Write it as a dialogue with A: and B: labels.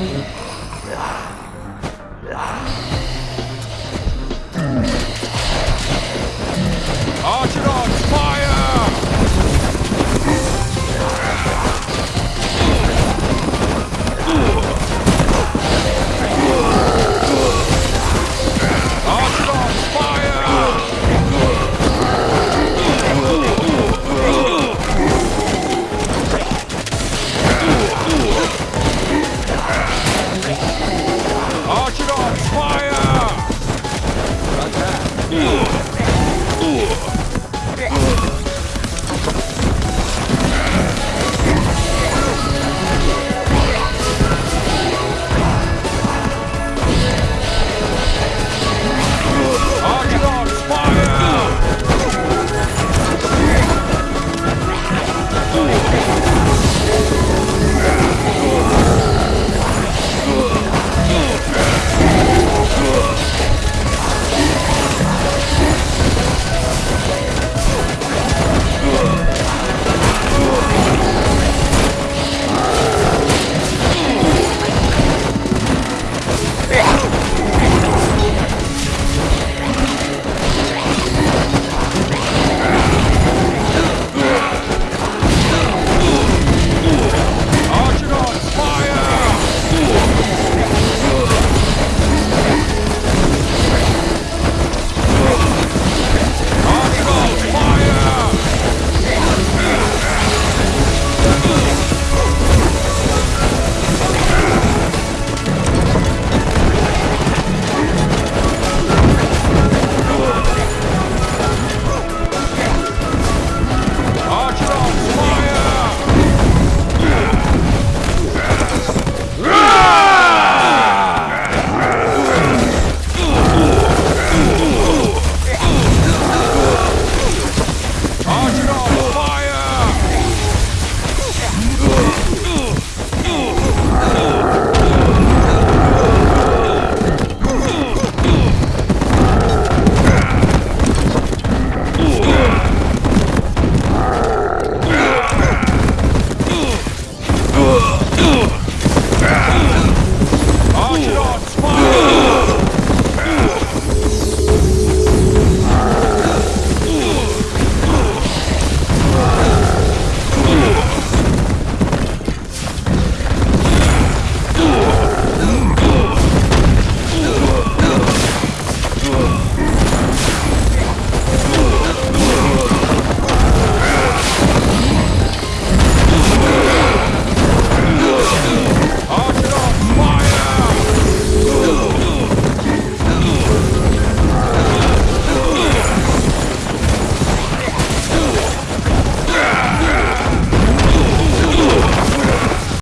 A: Mm-hmm. Hmm.